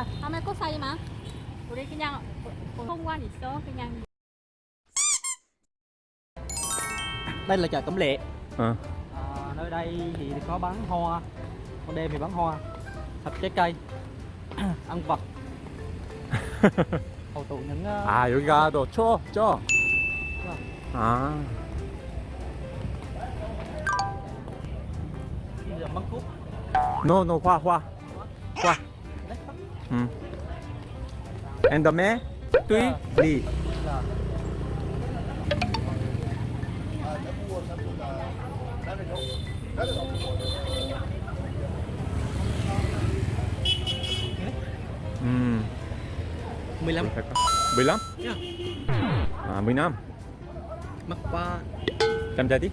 야, 다음에 꽃 사이 마. 우리 그냥 공원 있어. 그냥 đây là chợ Cẩm Lệ Ờ. à, nơi đây thì có bán hoa ban đêm thì bán hoa thịt trái cây ăn vật hầu tụ những uh, 아 여기가 너 쳐? 쪄? 아 dòng bán thuốc No no 화 화. 화. 음. And the man? tuy 리. là 음. 15 갈까? 15? Yeah. 아, 15. mắc qua 잠자디?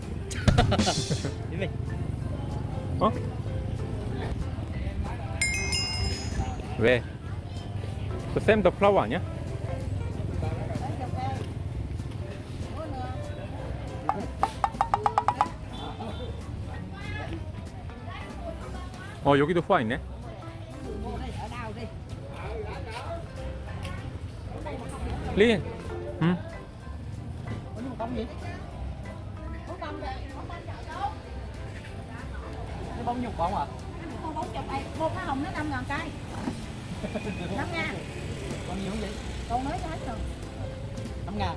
đi về 어? 왜? 그 샘더 플라워 아니야? 어 여기도 후아 있네. 린. 응. có một bông gì cái bông nhục bông à con bóng chụp này, một cái hồng nó 5 ngàn cây. 5 ngàn. con nhiều vậy Con mới cho hết rồi. 5 ngàn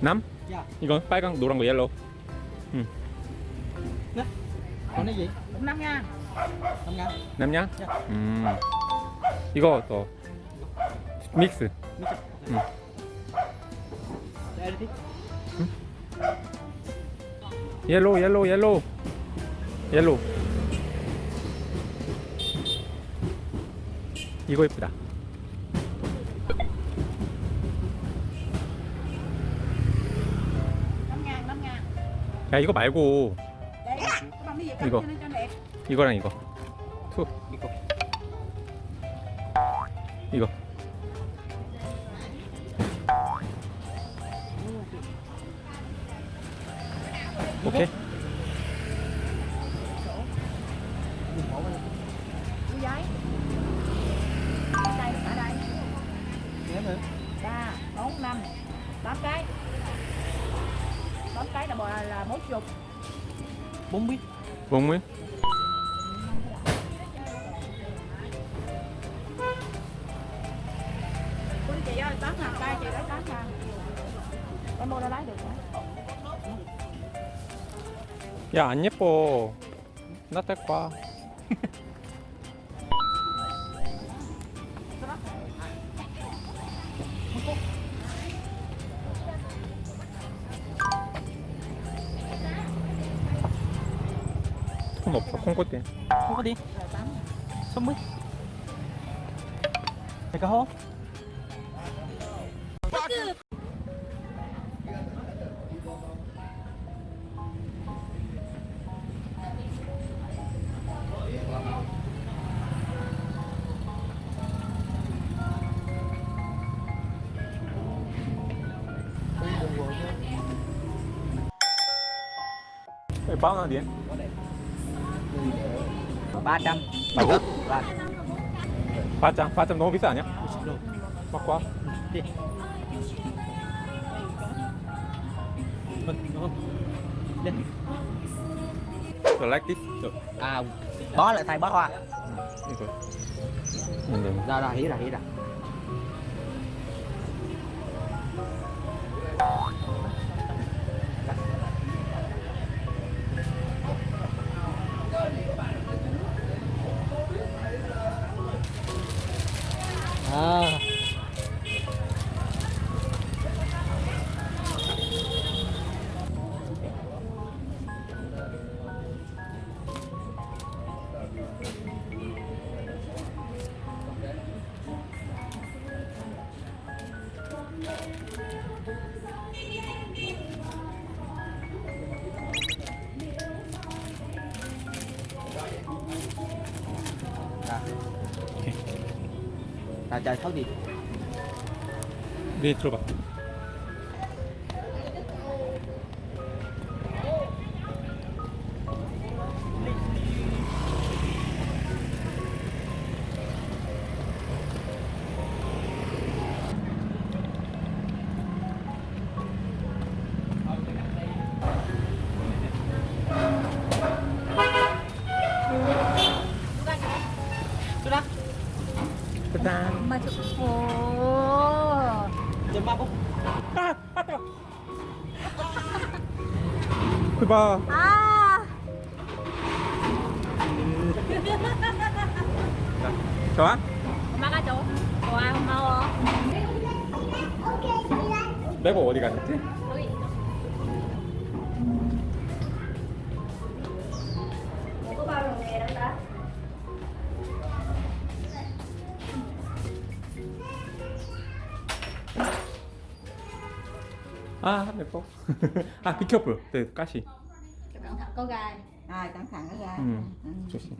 남? dạ 이건 빨강, 노랑, 거 옐로우. con cái gì Cũng 5 ngàn. 5 ngàn 남냐? dạ 음. 이거 또 믹스. Ừ. đây đi 옐로우, 옐로우, 옐로우. 옐로우. 이거 예쁘다. 5 ngàn, 5 ngàn. 야 이거 말고 đẹp. 이거랑 이거. 투. 이거 이거. là 40. bốn biết 먹물? Của chị ơi, 8 ngàn cây, chị lấy 8 ngàn. Em mua ra lấy được hả? 야 안 예뻐. 나딸 거야. đi. Xong mít Mày có hốt? Bao nhiêu tiền? Ba trăm Ba trăm? Là 8점 8점 너무 비싸 아니야? rồi 바꿔 와. đi Vâng, đúng không? Lên You like this? 저, À, bó lại thay bó hoa 이거 근데 Rồi rồi, hiểu rồi, hiểu rồi Thấu gì? 네 들어봐 오. Chấm ba bốc 아, 아 뜨거. 그봐. 아. 좋아? 엄마가 줘. 좋아 고마워. 내고 어디 가셨지? 아, 내고. 아, 비켜볼. 네, 가시. Cẩn thận có gai. Rồi cẩn thận đó ra. Ừ. Ừ. 조심.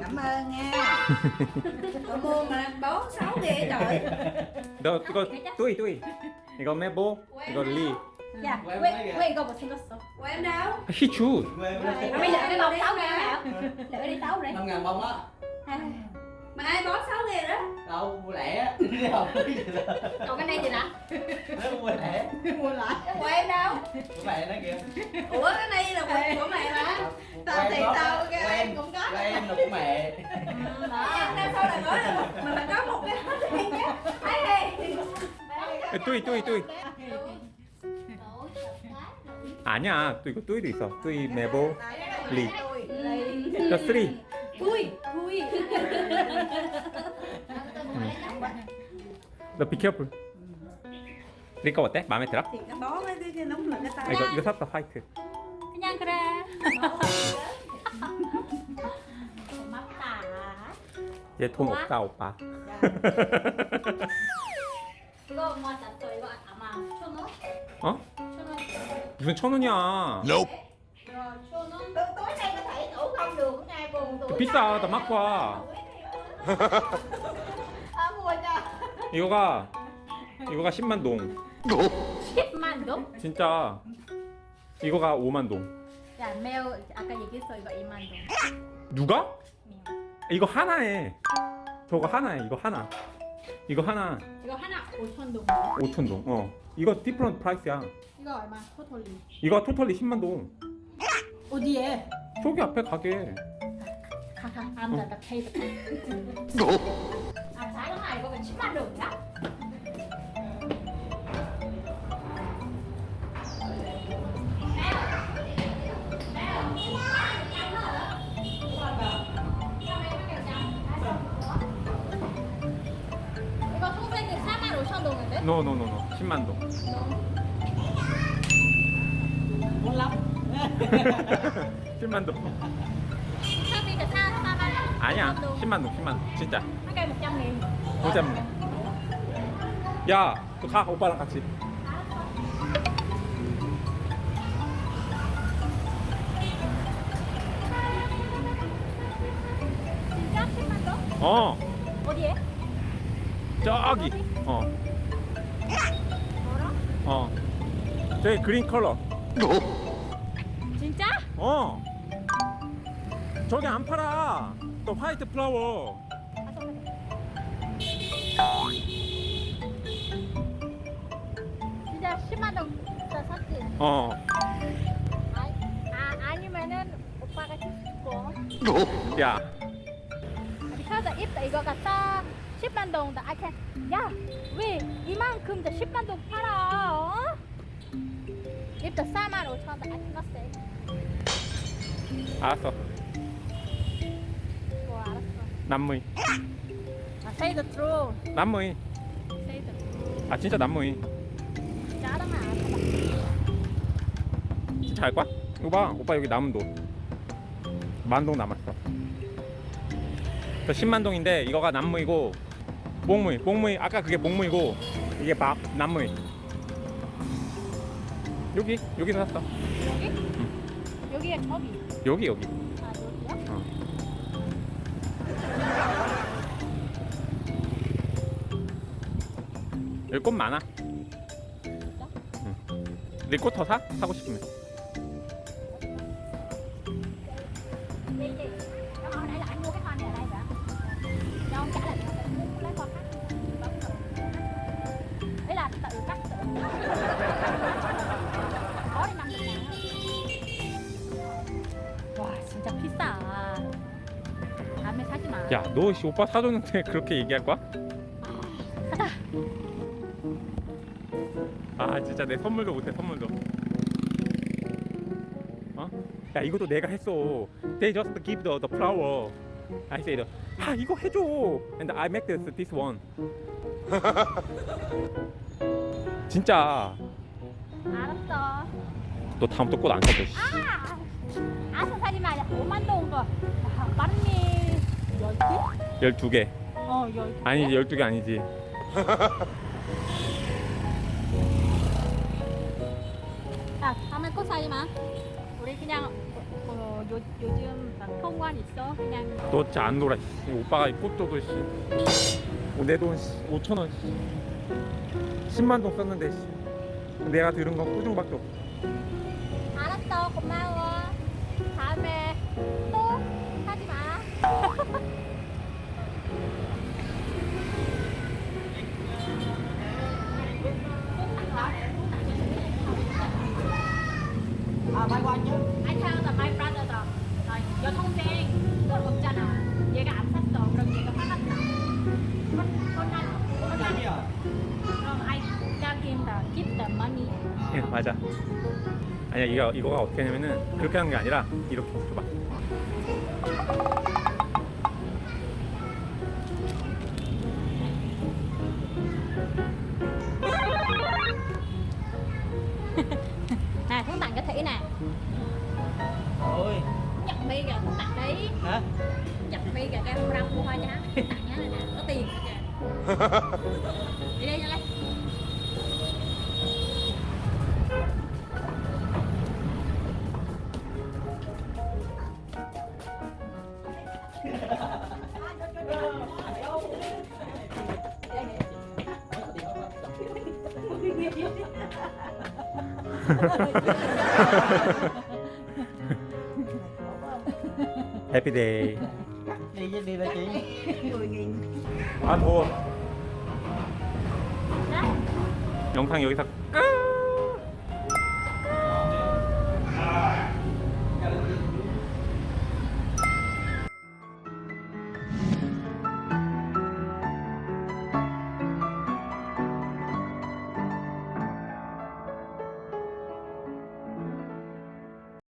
Cảm ơn nha. Cậu mua mà bó sáu ghê trời. 너 이거 뚜이 뚜이. 이거 메보. 이거 리. Dạ, quên quên câu một sinh có Của em đâu? 히추. À, bây giờ cái bông sáu ngàn hả? Để đi sáu đi. năm ngàn bông á Mà ai bó sáu ngàn đó? đâu mua lẻ á không Còn cái này gì nè? Nếu mua lẻ Mua lại. Của em đâu? của mẹ nó kìa Ủa cái này là của, của mẹ mà. Tao thì tao của cái em em cũng có. của em là của mẹ Em đang sau là nói là mà mình có một cái hết đi nhé. Ai 뚜이 뚜이 뚜이. 아니야. 또 이거 뚜이도 있어. 뚜이 메보 리. 자, 쓰리. Thui, thui. 너 비켜볼. 니거 어때? 마음에 들어? Là cái 아, tay. 이거 이거 샀다 화이트. Kanyang kra. Mắt tả. 얘돈 없다 오빠. 그거 뭐 잤어 이거 아마 천 원? 어? 천 원. 무슨 천 원이야? Rồi 천 원. Tôi tối nay có thể ngủ không được ngày buồn tuổi. 비싸. 나 맞고 와. 이거가 이거가 10만 동. 10만 동? 진짜 이거가 5만 동. 야, 매우 아까 얘기했어 이거 2만 동. 누가? 이거 하나에. 저거 하나에. 이거 하나. 이거 하나 이거 하나 5천 동. 5천 동. 어. 이거 디프런트 프라이스야. 이거 얼마? 토탈리. 이거 토탈리 10만 동. 어디에? 저기 앞에 가게. 가가. 아무나 나 페이드. 이거 왜 10만 동이야? 이거 통생이 4만 5천 동인데? 노노노노. 10만 동. lắm 10만 동. 상비가 4, 4만 아니야. 10만 동. 10만 동. 진짜. 한 100점 nghìn 보자. 야, 너 가. 오빠랑 같이. 진짜 10만 동? 어. 어디에? 저기. 어. 뭐라? 어. 저기 그린 컬러. 진짜? 어. 저기 안 팔아. 또 화이트 플라워. 10만 동 진짜 샀지? 어. 아, 아 아니면은 오빠가 줄거 야. because if 이거가 싸 10만 동, I can 야왜 이만큼 더 10만 동 팔아? 어? if the 4만 5천 원, I cannot say. 알았어. 뭐 알았어. 남무이. 아, say the truth. 남무이. Say the truth. 아 진짜 남무이. 진짜 할 거야? 이거 봐. 오빠 여기 남은 돈. 만동 남았어. 저 10만 동인데 이거가 남무이고 몽무이. 몽무이. 아까 그게 몽무이고 이게 밥 남무이. 여기 여기서 샀어. 여기? 여기에 저기. 여기 여기. 아 여기야? 어. 여기 꽃 많아. 더 사? 사고 싶으면. Đi chị. Nó hồi nãy là anh mua cái hoa này ở đây hả? Cho ông trả lại cho ông lấy hoa khác. Bấm rồi. Ý là tự cắt tự. Có đi năm được 와 진짜 비싸. 다음에 사지 마. 야, 너 씨, 오빠 사줬는데 그렇게 얘기할 거야? 아 진짜 내 선물도 못해 선물도 어? 야 이것도 내가 했어 They just give the, the flower I said 아 이거 해줘 And I make this, this one 진짜 알았어. 너 다음부터 꽃안 사줘 씨. 아, 아서 사지 마. 5만 동 거. 많니? 10개? 12개 어, 10개. 아니 12개 아니지 야, 다음에 꽃 사지 마. 우리 그냥 어, 요, 요즘 막 통관 있어. 그냥 너 진짜 안 놀아 씨. 오빠가 꽃 줘도 씨 내돈 5천 원 씨. 10만 동 썼는데 씨. 내가 들은 건 꾸중밖에 없어 알았어. 고마워. 아니야 이거 이거가 어떻게 하냐면은 그렇게 하는 게 아니라 이렇게 줘봐. 해피데이. đi với đi với chị 10.000아 더워. Đó. 영상 여기서 끝.